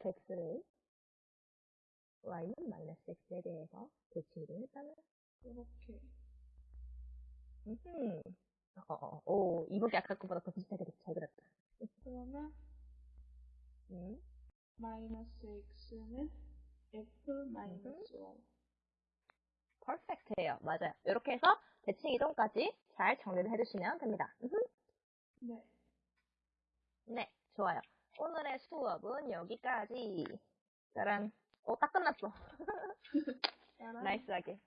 fx를 y는 마이너스 x에 대해서 대칭 이동했다면 이렇게. 음, 어, 어, 오, 이북이 아까 거보다 더 비슷하게 잘 그렸다. 그러면 음, 마이너스 x는 f 마이너스 y. 퍼펙트예요. 맞아요. 이렇게 해서 대칭 이동까지 잘 정리를 해주시면 됩니다. 네. 네, 좋아요. 오늘의 수업은 여기까지. 짜란. 오, 딱 끝났어. 나이스하게.